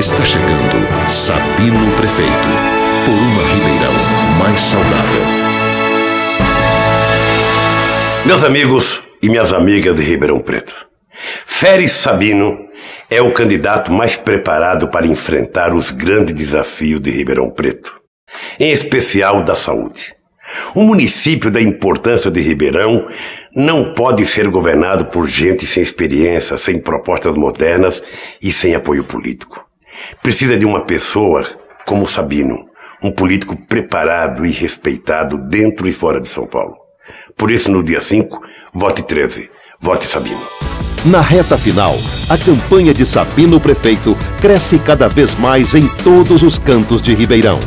Está chegando Sabino Prefeito, por uma Ribeirão mais saudável. Meus amigos e minhas amigas de Ribeirão Preto, Férez Sabino é o candidato mais preparado para enfrentar os grandes desafios de Ribeirão Preto, em especial da saúde. O município da importância de Ribeirão não pode ser governado por gente sem experiência, sem propostas modernas e sem apoio político. Precisa de uma pessoa como Sabino, um político preparado e respeitado dentro e fora de São Paulo. Por isso, no dia 5, vote 13. Vote Sabino. Na reta final, a campanha de Sabino Prefeito cresce cada vez mais em todos os cantos de Ribeirão.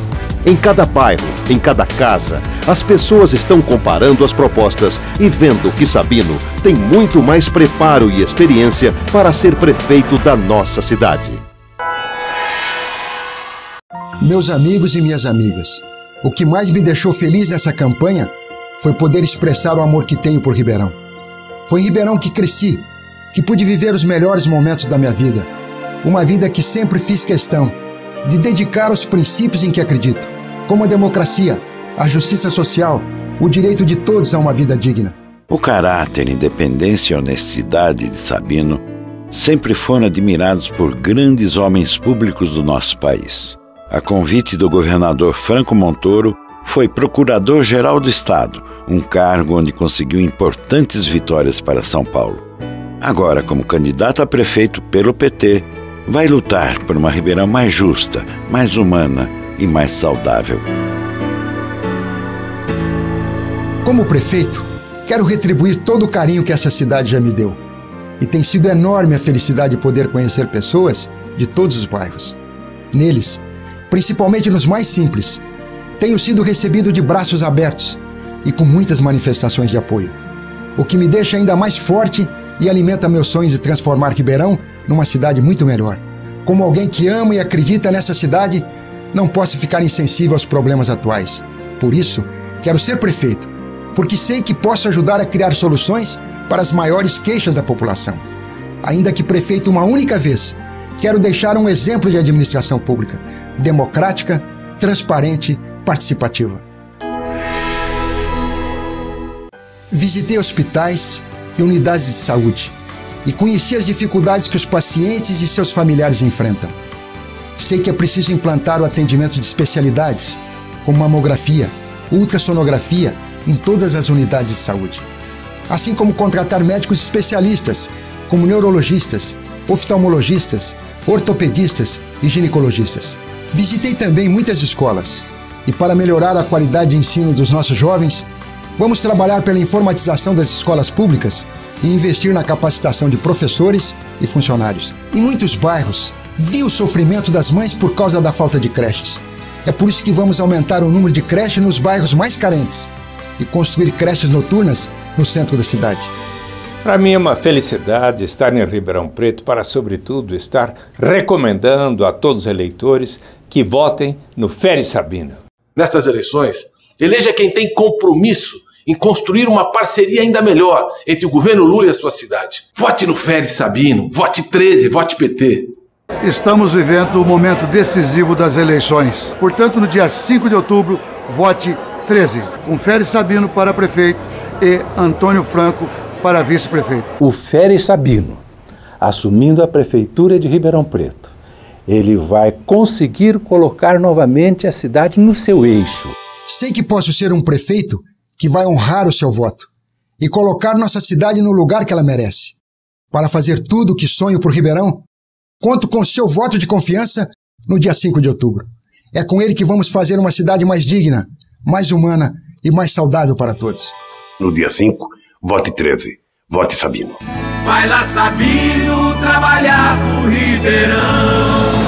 Em cada bairro, em cada casa, as pessoas estão comparando as propostas e vendo que Sabino tem muito mais preparo e experiência para ser prefeito da nossa cidade. Meus amigos e minhas amigas, o que mais me deixou feliz nessa campanha foi poder expressar o amor que tenho por Ribeirão. Foi em Ribeirão que cresci, que pude viver os melhores momentos da minha vida. Uma vida que sempre fiz questão de dedicar aos princípios em que acredito como a democracia, a justiça social, o direito de todos a uma vida digna. O caráter, independência e honestidade de Sabino sempre foram admirados por grandes homens públicos do nosso país. A convite do governador Franco Montoro, foi procurador-geral do Estado, um cargo onde conseguiu importantes vitórias para São Paulo. Agora, como candidato a prefeito pelo PT, vai lutar por uma Ribeirão mais justa, mais humana e mais saudável. Como prefeito, quero retribuir todo o carinho que essa cidade já me deu. E tem sido enorme a felicidade de poder conhecer pessoas de todos os bairros. Neles, principalmente nos mais simples, tenho sido recebido de braços abertos e com muitas manifestações de apoio, o que me deixa ainda mais forte e alimenta meu sonho de transformar Ribeirão numa cidade muito melhor. Como alguém que ama e acredita nessa cidade, não posso ficar insensível aos problemas atuais. Por isso, quero ser prefeito, porque sei que posso ajudar a criar soluções para as maiores queixas da população. Ainda que prefeito uma única vez, quero deixar um exemplo de administração pública democrática, transparente, participativa. Visitei hospitais e unidades de saúde e conheci as dificuldades que os pacientes e seus familiares enfrentam. Sei que é preciso implantar o atendimento de especialidades, como mamografia, ultrassonografia, em todas as unidades de saúde. Assim como contratar médicos especialistas, como neurologistas, oftalmologistas, ortopedistas e ginecologistas. Visitei também muitas escolas e, para melhorar a qualidade de ensino dos nossos jovens, vamos trabalhar pela informatização das escolas públicas e investir na capacitação de professores e funcionários. Em muitos bairros, vi o sofrimento das mães por causa da falta de creches. É por isso que vamos aumentar o número de creches nos bairros mais carentes e construir creches noturnas no centro da cidade. Para mim é uma felicidade estar em Ribeirão Preto para, sobretudo, estar recomendando a todos os eleitores que votem no Férez Sabino. Nestas eleições, eleja quem tem compromisso em construir uma parceria ainda melhor entre o governo Lula e a sua cidade. Vote no Férez Sabino, vote 13, vote PT. Estamos vivendo o momento decisivo das eleições. Portanto, no dia 5 de outubro, vote 13. Com Férez Sabino para prefeito e Antônio Franco para vice-prefeito. O Férez Sabino, assumindo a prefeitura de Ribeirão Preto, ele vai conseguir colocar novamente a cidade no seu eixo. Sei que posso ser um prefeito que vai honrar o seu voto e colocar nossa cidade no lugar que ela merece. Para fazer tudo o que sonho por Ribeirão, Conto com seu voto de confiança no dia 5 de outubro. É com ele que vamos fazer uma cidade mais digna, mais humana e mais saudável para todos. No dia 5, vote 13. Vote Sabino. Vai lá, Sabino, trabalhar por Ribeirão.